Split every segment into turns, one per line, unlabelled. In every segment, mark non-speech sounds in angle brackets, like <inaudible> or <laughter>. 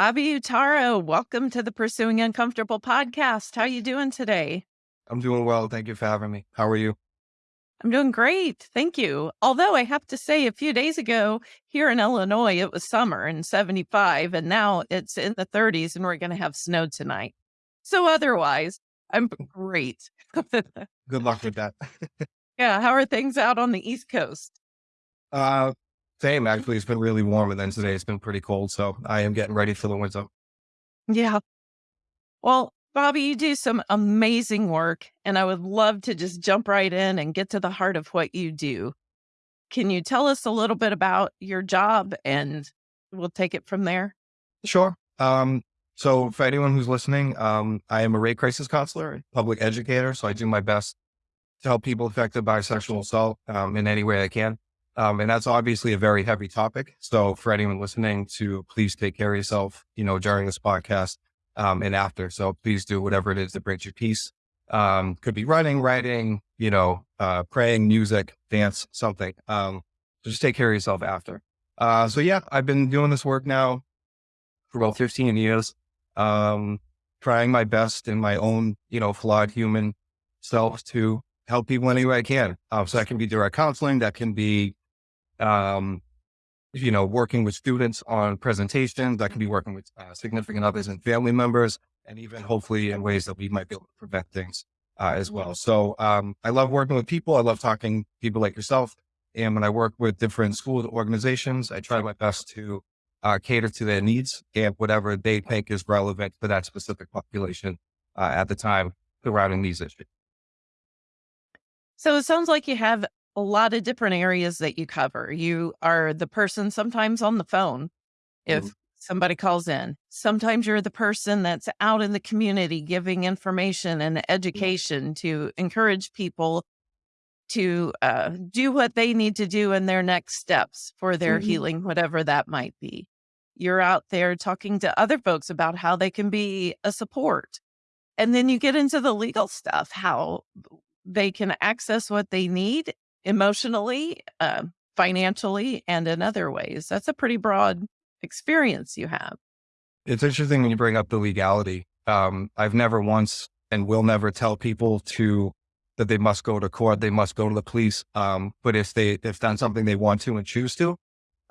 Bobby Uttaro, welcome to the Pursuing Uncomfortable podcast. How you doing today?
I'm doing well. Thank you for having me. How are you?
I'm doing great. Thank you. Although I have to say, a few days ago here in Illinois, it was summer and 75, and now it's in the 30s, and we're going to have snow tonight. So, otherwise, I'm great.
Good luck with that. <laughs>
yeah. How are things out on the East Coast?
Uh, same. Actually, it's been really warm, and then today it's been pretty cold. So, I am getting ready for the winter.
Yeah. Well, Bobby, you do some amazing work, and I would love to just jump right in and get to the heart of what you do. Can you tell us a little bit about your job and we'll take it from there?
Sure. Um, so, for anyone who's listening, um, I am a rape crisis counselor, public educator. So, I do my best to help people affected by sexual assault um, in any way I can. Um, and that's obviously a very heavy topic. So, for anyone listening, to please take care of yourself, you know, during this podcast um, and after. So please do whatever it is that brings you peace. Um, could be running, writing, you know, uh, praying, music, dance, something. Um, so just take care of yourself after. Uh, so yeah, I've been doing this work now for about 15 years. Um, trying my best in my own, you know, flawed human self to help people any way I can. Um, so that can be direct counseling. That can be, um, you know, working with students on presentations. That can be working with uh, significant others and family members, and even hopefully in ways that we might be able to prevent things uh, as well. So um, I love working with people. I love talking people like yourself. And when I work with different school organizations, I try my best to uh, cater to their needs and whatever they think is relevant for that specific population uh, at the time surrounding these issues.
So it sounds like you have a lot of different areas that you cover. You are the person sometimes on the phone if mm-hmm. somebody calls in. Sometimes you're the person that's out in the community giving information and education to encourage people to uh, do what they need to do in their next steps for their mm-hmm. healing, whatever that might be. You're out there talking to other folks about how they can be a support. And then you get into the legal stuff, how they can access what they need emotionally, uh, financially, and in other ways. That's a pretty broad experience you have.
It's interesting when you bring up the legality. Um, I've never once and will never tell people to that they must go to court, they must go to the police. Um, but if they if done something they want to and choose to,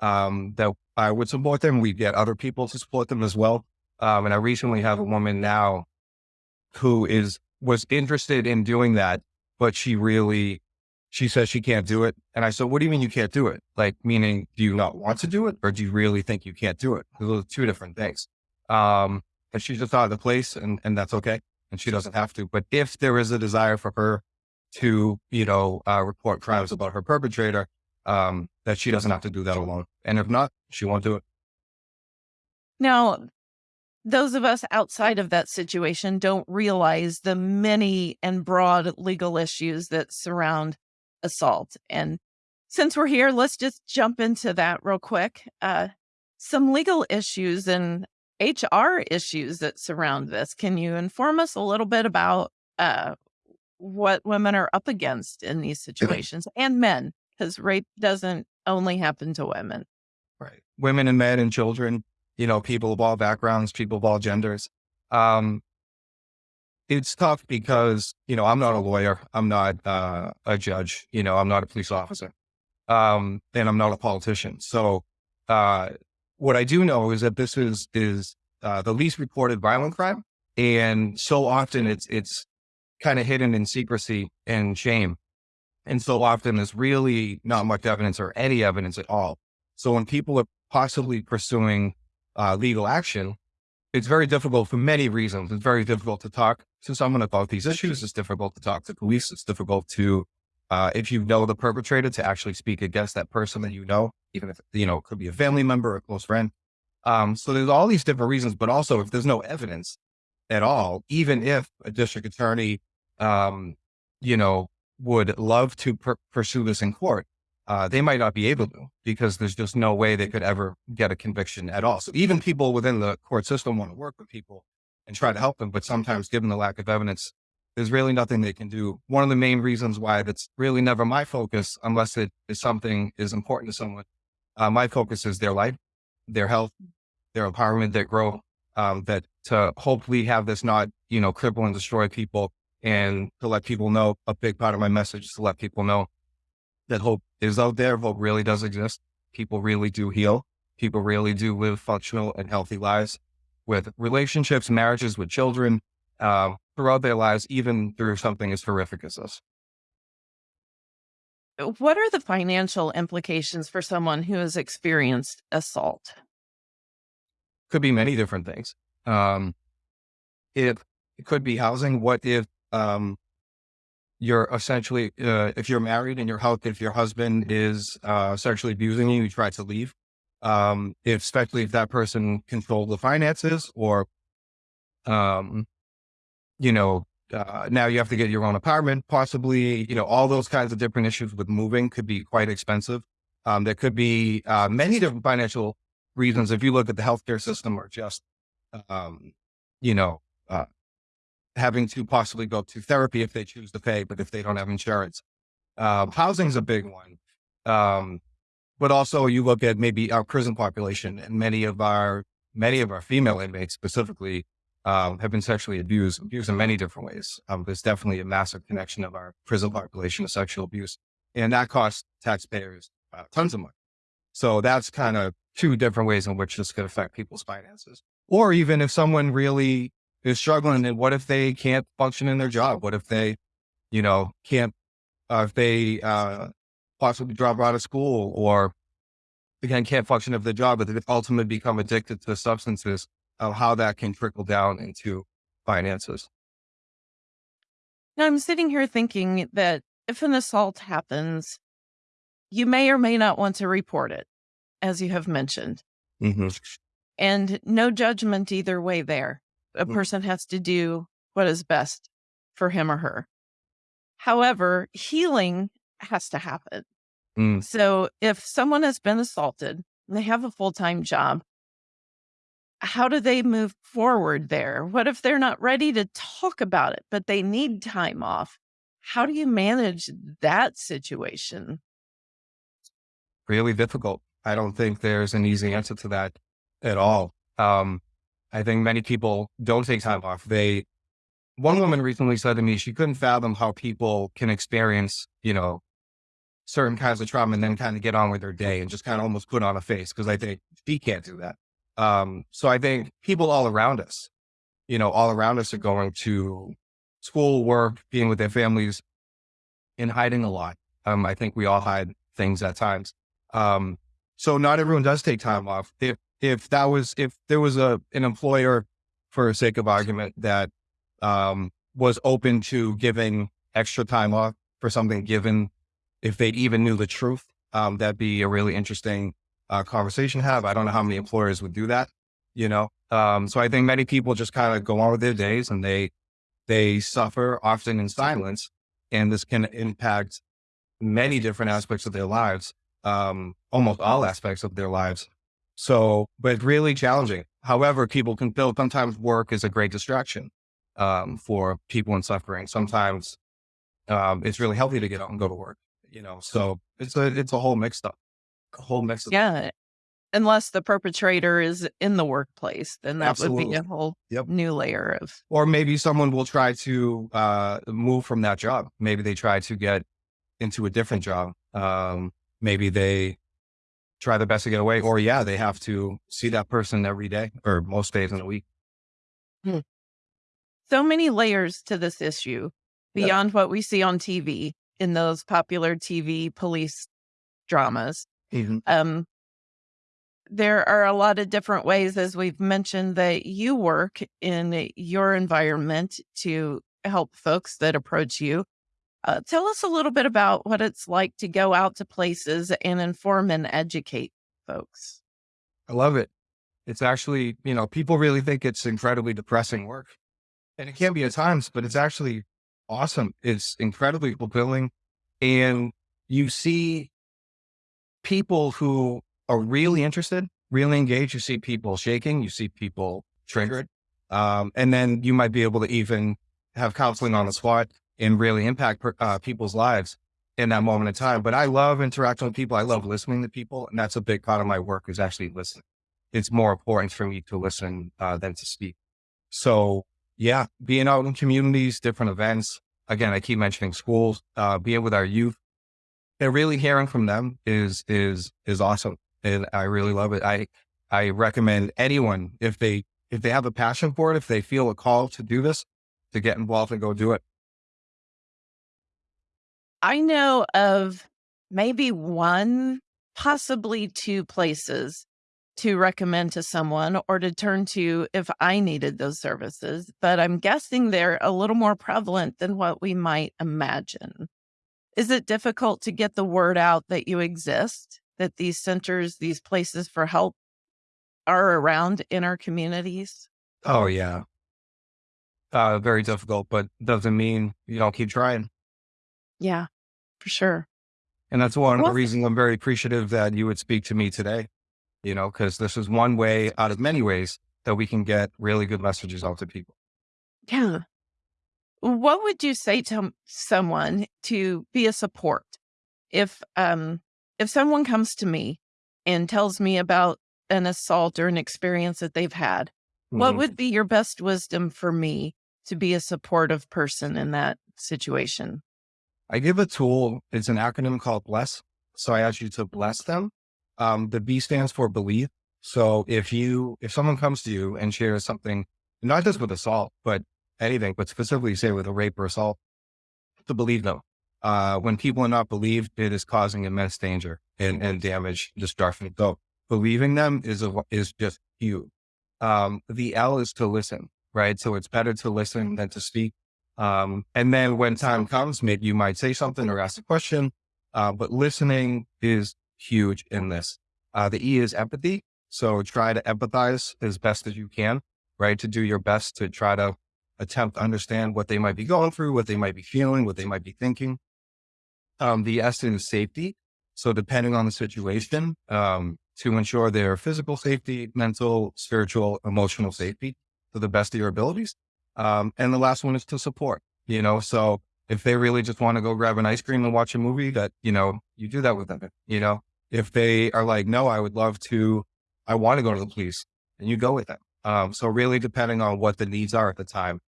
um, that I would support them. We get other people to support them as well. Um, and I recently have a woman now who is was interested in doing that, but she really she says she can't do it. And I said, what do you mean you can't do it? Like, meaning, do you not want to do it? Or do you really think you can't do it? Those are two different things. Um, and she's just out of the place and, and that's okay. And she doesn't have to. But if there is a desire for her to, you know, uh, report crimes about her perpetrator, um, that she doesn't have to do that alone. And if not, she won't do it.
Now, those of us outside of that situation don't realize the many and broad legal issues that surround assault. And since we're here, let's just jump into that real quick. Uh, some legal issues and HR issues that surround this. Can you inform us a little bit about uh, what women are up against in these situations and men? Because rape doesn't only happen to women.
Right. Women and men and children, you know, people of all backgrounds, people of all genders. Um, it's tough because, you know, I'm not a lawyer. I'm not uh, a judge. You know, I'm not a police officer. Um, and I'm not a politician. So, uh, what I do know is that this is, is, uh, the least reported violent crime. And so often it's, it's kind of hidden in secrecy and shame. And so often there's really not much evidence or any evidence at all. So when people are possibly pursuing, uh, legal action, it's very difficult for many reasons. It's very difficult to talk to someone about these issues. It's difficult to talk to police. It's difficult to, uh, if you know the perpetrator, to actually speak against that person that you know, even if, you know, it could be a family member or a close friend. Um, so there's all these different reasons, but also if there's no evidence at all, even if a district attorney, um, you know, would love to per- pursue this in court, uh, they might not be able to because there's just no way they could ever get a conviction at all. So even people within the court system want to work with people and try to help them, but sometimes given the lack of evidence, there's really nothing they can do. One of the main reasons why that's really never my focus, unless it is something is important to someone. Uh, my focus is their life, their health, their empowerment, their growth, um, that to hopefully have this not, you know, cripple and destroy people and to let people know a big part of my message is to let people know that hope is out there. Hope really does exist. People really do heal. People really do live functional and healthy lives with relationships, marriages with children, um, throughout their lives, even through something as horrific as this.
Uh, what are the financial implications for someone who has experienced assault?
Could be many different things. Um, it, it could be housing. What if um, you're essentially uh, if you're married and your if your husband is uh, sexually abusing you, you try to leave. Um, if especially if that person controls the finances or um, you know, uh, now you have to get your own apartment, possibly, you know, all those kinds of different issues with moving could be quite expensive. Um, there could be uh, many different financial reasons. If you look at the healthcare system or just, um, you know, uh, having to possibly go to therapy if they choose to pay, but if they don't have insurance. Um, housing is a big one. Um, but also you look at maybe our prison population and many of our, many of our female inmates specifically um, have been sexually abused, abused in many different ways. Um, there's definitely a massive connection of our prison population to sexual abuse, and that costs taxpayers uh, tons of money. So that's kind of two different ways in which this could affect people's finances. Or even if someone really is struggling, and what if they can't function in their job? What if they, you know, can't, uh, if they uh, possibly drop out of school or again can't function of the job, but they ultimately become addicted to substances of how that can trickle down into finances.
Now, I'm sitting here thinking that if an assault happens, you may or may not want to report it, as you have mentioned.
Mm-hmm.
And no judgment either way there. A
Mm.
person has to do what is best for him or her. However, healing has to happen.
Mm.
So if someone has been assaulted and they have a full time job, how do they move forward there? What if they're not ready to talk about it, but they need time off? How do you manage that situation?
Really difficult. I don't think there's an easy answer to that at all. Um, I think many people don't take time off. They, one woman recently said to me, she couldn't fathom how people can experience, you know, certain kinds of trauma and then kind of get on with their day and just kind of almost put on a face. Cause I think she can't do that. Um, so I think people all around us, you know, all around us are going to school, work, being with their families and hiding a lot. Um, I think we all hide things at times. Um, so not everyone does take time off. If, if that was, if there was a, an employer for sake of argument that, um, was open to giving extra time off for something given if they even knew the truth, um, that'd be a really interesting uh, conversation have. I don't know how many employers would do that, you know? Um, so I think many people just kind of go on with their days and they, they suffer often in silence and this can impact many different aspects of their lives, um, almost all aspects of their lives. So, but really challenging. However, people can feel sometimes work is a great distraction, um, for people in suffering. Sometimes, um, it's really healthy to get out and go to work, you know? So it's a, it's a whole mixed up a whole mix of
Yeah. Unless the perpetrator is in the workplace, then that would be a whole
Yep.
new layer of
or maybe someone will try to uh, move from that job. Maybe they try to get into a different job. Um, maybe they try their best to get away, or yeah, they have to see that person every day or most days in a week.
so many layers to this issue beyond what we see on TV in those popular TV police dramas. Um, there are a lot of different ways, as we've mentioned, that you work in your environment to help folks that approach you. Uh, tell us a little bit about what it's like to go out to places and inform and educate folks.
I love it. It's actually, you know, people really think it's incredibly depressing work. And it can be at times, but it's actually awesome. It's incredibly fulfilling. And you see people who are really interested, really engaged. You see people shaking, you see people triggered. Um, and then you might be able to even have counseling on the spot and really impact per- uh, people's lives in that moment in time. But I love interacting with people. I love listening to people. And that's a big part of my work is actually listening it's more important for me to listen uh, than to speak. So yeah, being out in communities, different events. Again, I keep mentioning schools, uh, being with our youth and really hearing from them is, is, is awesome. And I really love it. I, I recommend anyone if they, if they have a passion for it, if they feel a call to do this, to get involved and go do it.
I know of maybe one, possibly two places to recommend to someone or to turn to if I needed those services, but I'm guessing they're a little more prevalent than what we might imagine. Is it difficult to get the word out that you exist, that these centers, these places for help are around in our communities?
Oh yeah. Uh, very difficult, but doesn't mean you don't keep trying.
Yeah, for sure.
And that's one of the reasons I'm very appreciative that you would speak to me today, you know, because this is one way out of many ways that we can get really good messages out to people.
yeah. What would you say to someone to be a support? If um if someone comes to me and tells me about an assault or an experience that they've had, what
Mhm.
would be your best wisdom for me to be a supportive person in that situation?
I give a tool. It's an acronym called BLESS. So I ask you to bless them. Um, the B stands for believe. So if you, if someone comes to you and shares something, not just with assault, but anything, but specifically say with a rape or assault, to believe them. Uh, when people are not believed, it is causing immense danger and, and damage, destruction. So believing them is a, is just huge. Um, the L is to listen, right? So it's better to listen than to speak. Um, and then when time comes, maybe you might say something or ask a question. Uh, but listening is huge in this. Uh, the E is empathy. So try to empathize as best as you can, right? To do your best to try to attempt to understand what they might be going through, what they might be feeling, what they might be thinking. Um, the S is safety. So depending on the situation, um, to ensure their physical safety, mental, spiritual, emotional safety to the best of your abilities. Um, and the last one is to support, you know, so if they really just want to go grab an ice cream and watch a movie that, you know, you do that with them, you know, if they are like, no, I would love to, I want to go to the police and you go with them. Um, so really depending on what the needs are at the time.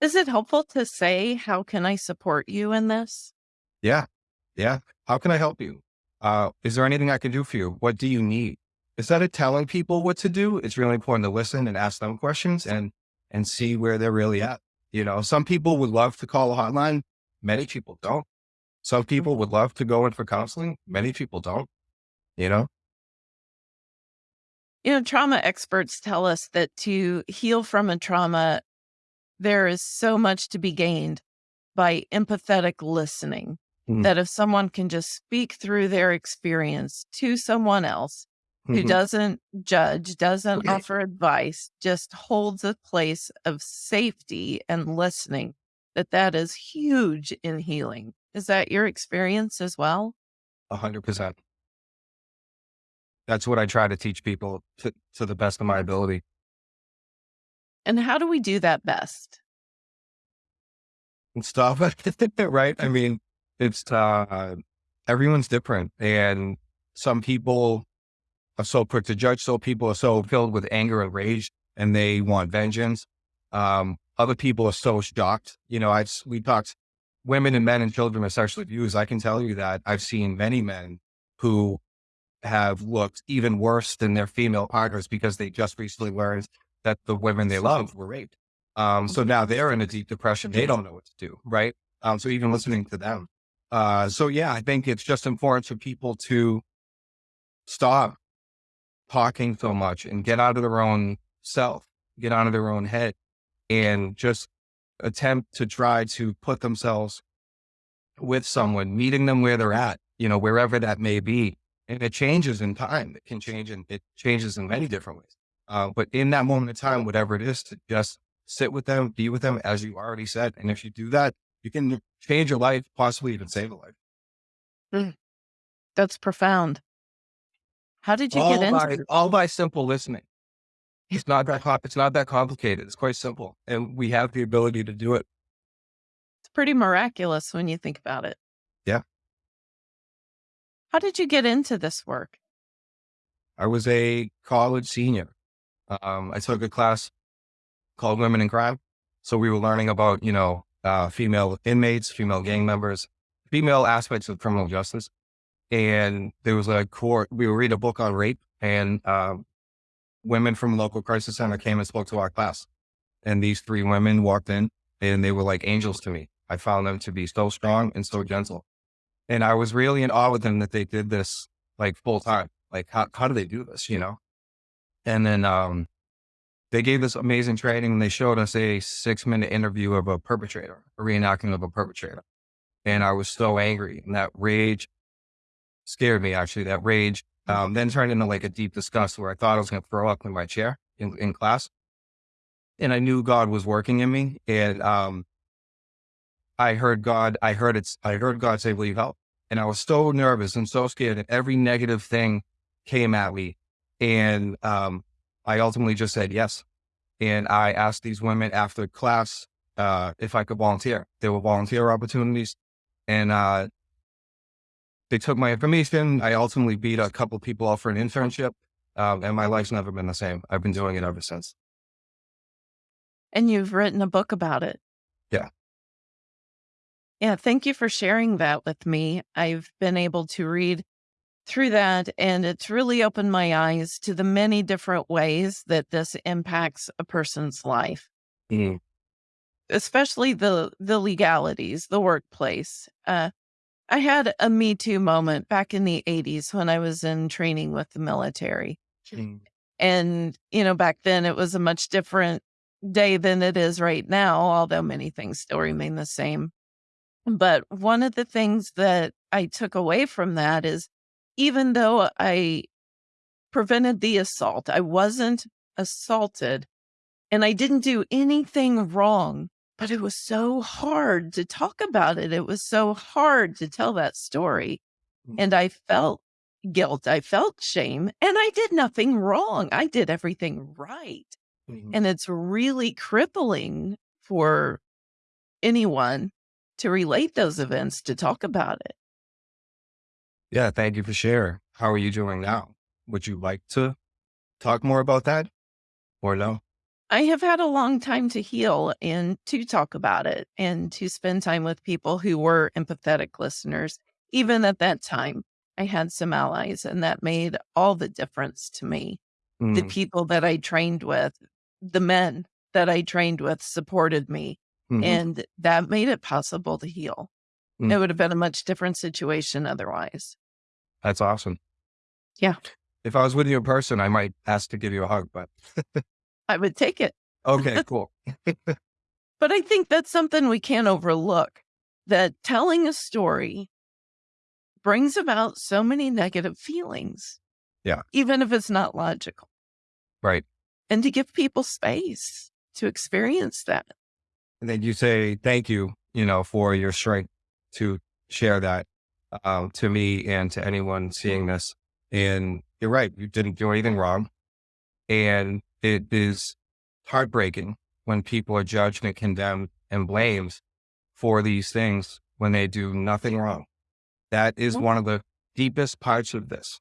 Is it helpful to say, how can I support you in this?
Yeah. Yeah. How can I help you? Uh, is there anything I can do for you? What do you need? Instead of telling people what to do, it's really important to listen and ask them questions and, and see where they're really at. You know, some people would love to call a hotline. Many people don't. Some people would love to go in for counseling. Many people don't, you know?
You know, trauma experts tell us that to heal from a trauma, there is so much to be gained by empathetic listening.
Mhm.
That if someone can just speak through their experience to someone else who
Mhm.
doesn't judge, doesn't
Okay.
offer advice, just holds a place of safety and listening, that that is huge in healing. Is that your experience as well?
A hundred percent. That's what I try to teach people to, to the best of my ability.
And how do we do that best?
and stuff, <laughs> right? I mean, it's, uh, everyone's different and some people are so quick to judge. So people are so filled with anger and rage and they want vengeance. Um, other people are so shocked. You know, I've, we talked women and men and children with sexual abuse. I can tell you that I've seen many men who have looked even worse than their female partners because they just recently learned that the women they love were raped. Um, so now they're in a deep depression. They don't know what to do. Right. Um, so even listening to them. Uh, so yeah, I think it's just important for people to stop talking so much and get out of their own self, get out of their own head and just attempt to try to put themselves with someone, meeting them where they're at, you know, wherever that may be. And it changes in time. It can change and it changes in many different ways. Uh, but in that moment of time, whatever it is, to just sit with them, be with them, as you already said. And if you do that, you can change your life, possibly even save a life.
Mm, That's profound. How did you get
All by,
into this?
all by simple listening. It's not that, it's not that complicated. It's quite simple. And we have the ability to do it.
It's pretty miraculous when you think about it.
Yeah.
How did you get into this work?
I was a college senior. Um, I took a class called Women in Crime. So we were learning about, you know, uh, female inmates, female gang members, female aspects of criminal justice. And there was a court, we would read a book on rape and, um, women from local crisis center came and spoke to our class. And these three women walked in and they were like angels to me. I found them to be so strong and so gentle. And I was really in awe with them that they did this like full time. Like, how, how do they do this, you know? And then, um, they gave this amazing training and they showed us a six minute interview of a perpetrator, a reenactment of a perpetrator. And I was so angry and that rage scared me actually. That rage um, then turned into like a deep disgust where I thought I was going to throw up in my chair in, in class. And I knew God was working in me. And um, I heard God, I heard it, I heard God say, Will you help? And I was so nervous and so scared that every negative thing came at me. And um, I ultimately just said yes. And I asked these women after class uh, if I could volunteer. There were volunteer opportunities. And uh, they took my information. I ultimately beat a couple people off for an internship. Um, and my life's never been the same. I've been doing it ever since.
And you've written a book about it.
Yeah.
Yeah. Thank you for sharing that with me. I've been able to read through that, and it's really opened my eyes to the many different ways that this impacts a person's life,
Mm.
especially the the legalities, the workplace. Uh, I had a Me Too moment back in the 80s when I was in training with the military.
Mm.
And, you know, back then it was a much different day than it is right now, although many things still remain the same. But one of the things that I took away from that is even though I prevented the assault, I wasn't assaulted and I didn't do anything wrong, but it was so hard to talk about it. It was so hard to tell that story.
Mm.
And I felt guilt. I felt shame and I did nothing wrong. I did everything right.
Mhm.
And it's really crippling for anyone to relate those events, to talk about it.
Yeah. Thank you for sharing. How are you doing now? Would you like to talk more about that or no?
I have had a long time to heal and to talk about it and to spend time with people who were empathetic listeners. Even at that time, I had some allies, and that made all the difference to me. The
Mm.
people that I trained with, the men that I trained with supported me,
Mhm.
and that made it possible to heal.
Mm.
It would have been a much different situation otherwise.
That's awesome.
Yeah.
If I was with you in person, I might ask to give you a hug, but <laughs>
I would take it.
okay, <laughs> cool.
But I think that's something we can't overlook that telling a story brings about so many negative feelings.
Yeah.
Even if it's not logical.
Right.
And to give people space to experience that.
And then you say, thank you, you know, for your strength to share that um, to me and to anyone seeing this. And you're right. You didn't do anything wrong. And it is heartbreaking when people are judged and condemned and blamed for these things when they do nothing wrong. That is
Mhm.
one of the deepest parts of this.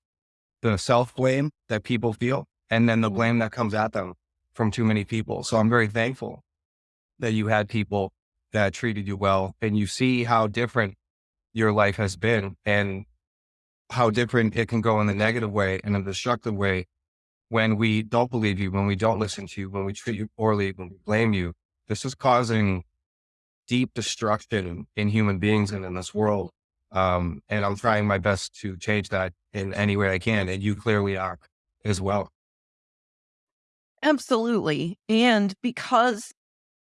The self blame that people feel and then the
Mhm.
blame that comes at them from too many people. So I'm very thankful that you had people that treated you well and you see how different your life has been and how different it can go in the negative way and a destructive way when we don't believe you, when we don't listen to you, when we treat you poorly, when we blame you. This is causing deep destruction in human beings and in this world. Um, and I'm trying my best to change that in any way I can. And you clearly are as well.
Absolutely. And because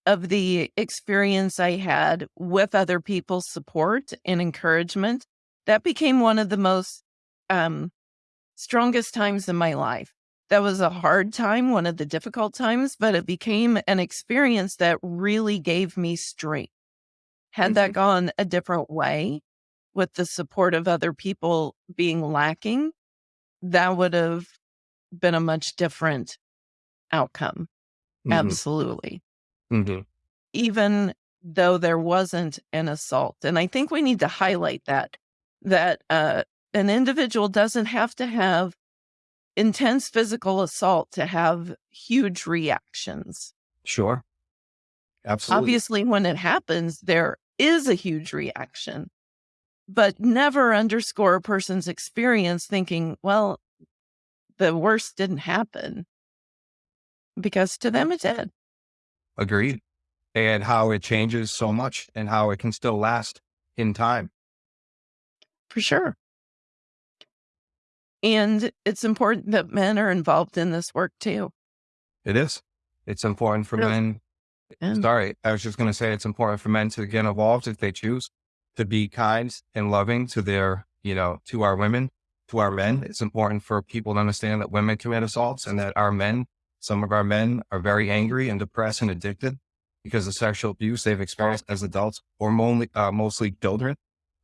of the experience I had with other people's support and encouragement, that became one of the most um, strongest times in my life. That was a hard time, one of the difficult times, but it became an experience that really gave me strength. Had that gone a different way with the support of other people being lacking, that would have been a much different outcome.
Mhm.
Absolutely.
Mhm.
Even though there wasn't an assault. And I think we need to highlight that, that uh, an individual doesn't have to have intense physical assault to have huge reactions.
Sure. Absolutely.
Obviously, when it happens, there is a huge reaction, but never underscore a person's experience thinking, well, the worst didn't happen because to them it did.
Agreed. And how it changes so much and how it can still last in time.
For sure. And it's important that men are involved in this work too.
It is. It's important for men.
And
Sorry, I was just going to say it's important for men to get involved if they choose to be kind and loving to their, you know, to our women, to our men. It's important for people to understand that women commit assaults and that our men, some of our men are very angry and depressed and addicted because of sexual abuse they've experienced as adults or mostly, uh, mostly children.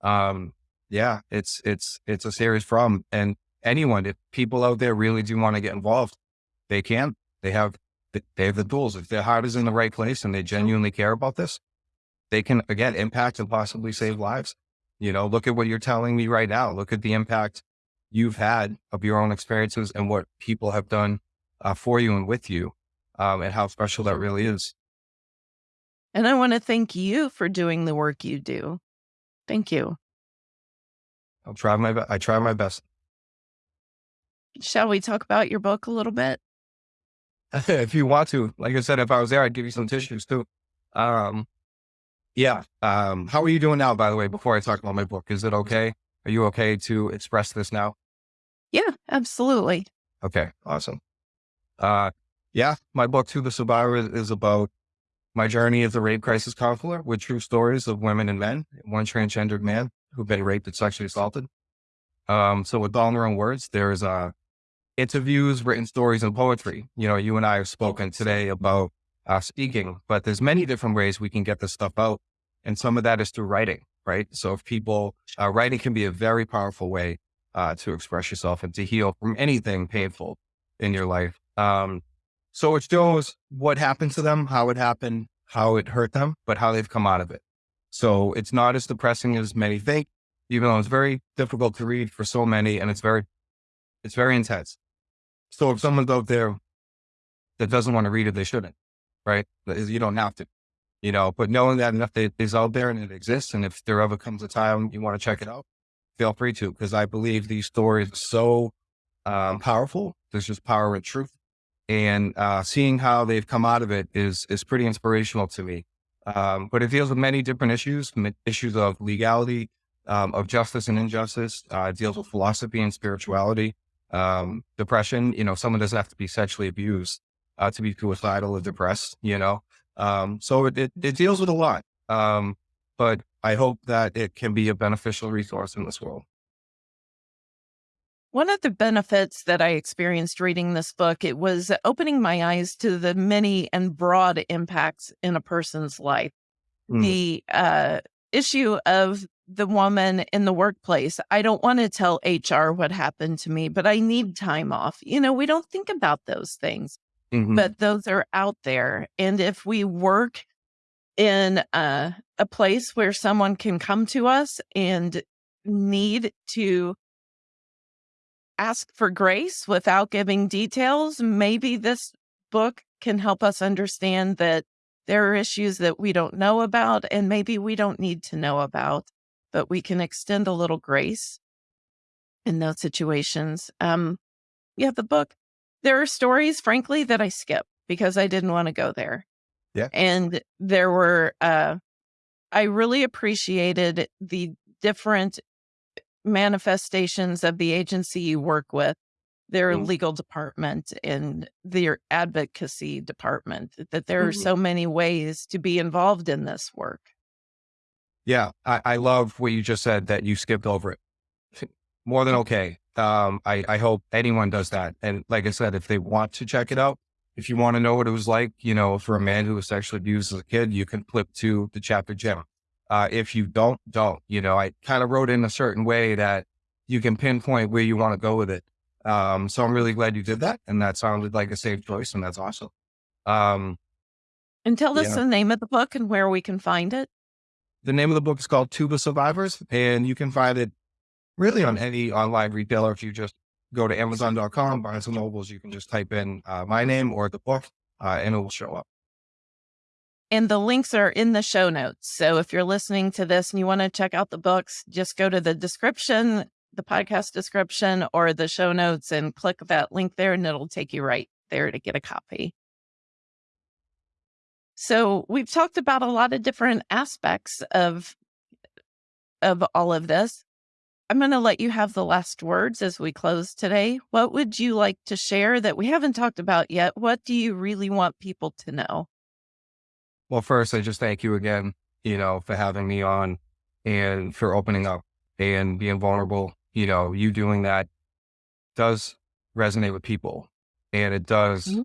Um, yeah, it's, it's, it's a serious problem. And anyone, if people out there really do want to get involved, they can, they have, they have the tools. If their heart is in the right place and they genuinely care about this, they can again impact and possibly save lives. You know, look at what you're telling me right now. Look at the impact you've had of your own experiences and what people have done uh, for you and with you, um, and how special that really is.
and I want to thank you for doing the work you do. Thank you.
I'll try my, I try my best.
Shall we talk about your book a little bit? <laughs>
if you want to, like I said, if I was there, I'd give you some tissues too. Um, yeah. Um, how are you doing now, by the way, before I talk about my book? Is it okay? Are you okay to express this now?
Yeah, absolutely.
Okay, awesome. Uh, yeah, my book, To the Survivor, is, is about my journey as a rape crisis counselor with true stories of women and men, one transgendered man who've been raped and sexually assaulted. Um, so with all in their own words, there's uh, interviews, written stories, and poetry. You know, you and I have spoken today about uh, speaking, but there's many different ways we can get this stuff out, and some of that is through writing, right? So if people, uh, writing can be a very powerful way uh, to express yourself and to heal from anything painful in your life. Um, so it shows what happened to them, how it happened, how it hurt them, but how they've come out of it. So it's not as depressing as many think, even though it's very difficult to read for so many, and it's very, it's very intense. So if someone's out there that doesn't want to read it, they shouldn't, right? You don't have to, you know. But knowing that enough that is out there and it exists, and if there ever comes a time you want to check it out, feel free to, because I believe these stories are so um, powerful. There's just power and truth, and uh, seeing how they've come out of it is is pretty inspirational to me. Um, but it deals with many different issues, issues of legality, um, of justice and injustice. Uh, it deals with philosophy and spirituality, um, depression. You know, someone doesn't have to be sexually abused uh, to be suicidal or depressed. You know, um, so it, it it deals with a lot. Um, but I hope that it can be a beneficial resource in this world.
One of the benefits that I experienced reading this book, it was opening my eyes to the many and broad impacts in a person's life.
Mm.
The uh, issue of the woman in the workplace. I don't want to tell HR what happened to me, but I need time off. You know, we don't think about those things,
Mhm.
but those are out there. And if we work in a, a place where someone can come to us and need to ask for grace without giving details, maybe this book can help us understand that there are issues that we don't know about and maybe we don't need to know about, but we can extend a little grace in those situations. Um, yeah, the book, there are stories, frankly, that I skip because I didn't want to go there.
Yeah.
And there were, uh, I really appreciated the different manifestations of the agency you work with, their
Mm.
legal department and their advocacy department, that there are
Mhm.
so many ways to be involved in this work.
Yeah, I, I love what you just said that you skipped over it. <laughs> More than okay. Um, I, I hope anyone does that. And like I said, if they want to check it out, if you want to know what it was like, you know, for a man who was sexually abused as a kid, you can flip to the chapter Jim. Uh, if you don't, don't. You know, I kind of wrote in a certain way that you can pinpoint where you want to go with it. Um, so I'm really glad you did that, and that sounded like a safe choice, and that's awesome. Um,
And tell us
Yeah.
the name of the book and where we can find it.
The name of the book is called To the Survivors, and you can find it really on any online retailer if you just go to Amazon.com, Barnes and Nobles. You can just type in uh, my name or the book, uh, and it will show up.
And the links are in the show notes. So if you're listening to this and you want to check out the books, just go to the description, the podcast description, or the show notes and click that link there, and it'll take you right there to get a copy. So we've talked about a lot of different aspects of of all of this. I'm going to let you have the last words as we close today. What would you like to share that we haven't talked about yet? What do you really want people to know?
Well, first, I just thank you again, you know, for having me on and for opening up and being vulnerable. You know, you doing that does resonate with people and it does mm-hmm.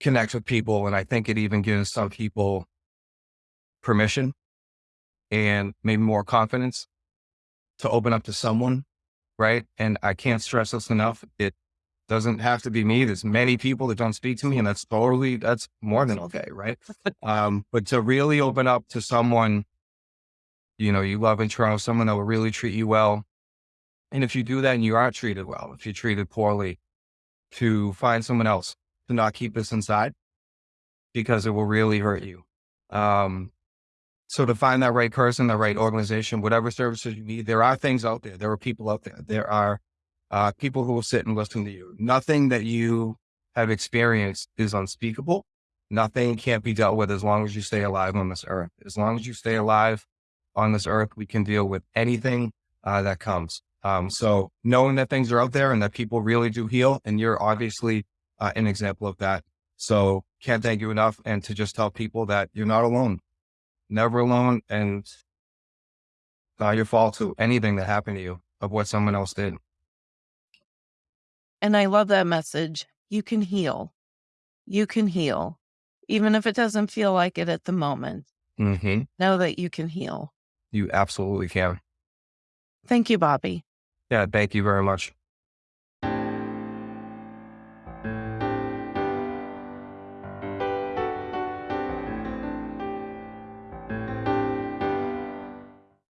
Connect with people. And I think it even gives some people permission and maybe more confidence to open up to someone. Right. And I can't stress this enough. It doesn't have to be me. There's many people that don't speak to me and that's totally, that's more than okay. Right. <laughs> um, but to really open up to someone, you know, you love and trust someone that will really treat you well. And if you do that and you aren't treated well, if you're treated poorly, to find someone else to not keep this inside because it will really hurt you. Um, so to find that right person, the right organization, whatever services you need, there are things out there. There are people out there. There are uh, people who will sit and listen to you. Nothing that you have experienced is unspeakable. Nothing can't be dealt with as long as you stay alive on this earth. As long as you stay alive on this earth, we can deal with anything uh, that comes. Um, so knowing that things are out there and that people really do heal, and you're obviously uh, an example of that. So can't thank you enough. And to just tell people that you're not alone never alone and not your fault to anything that happened to you of what someone else did.
And I love that message. You can heal. You can heal, even if it doesn't feel like it at the moment.
Mm-hmm.
Know that you can heal.
You absolutely can.
Thank you, Bobby.
Yeah, thank you very much.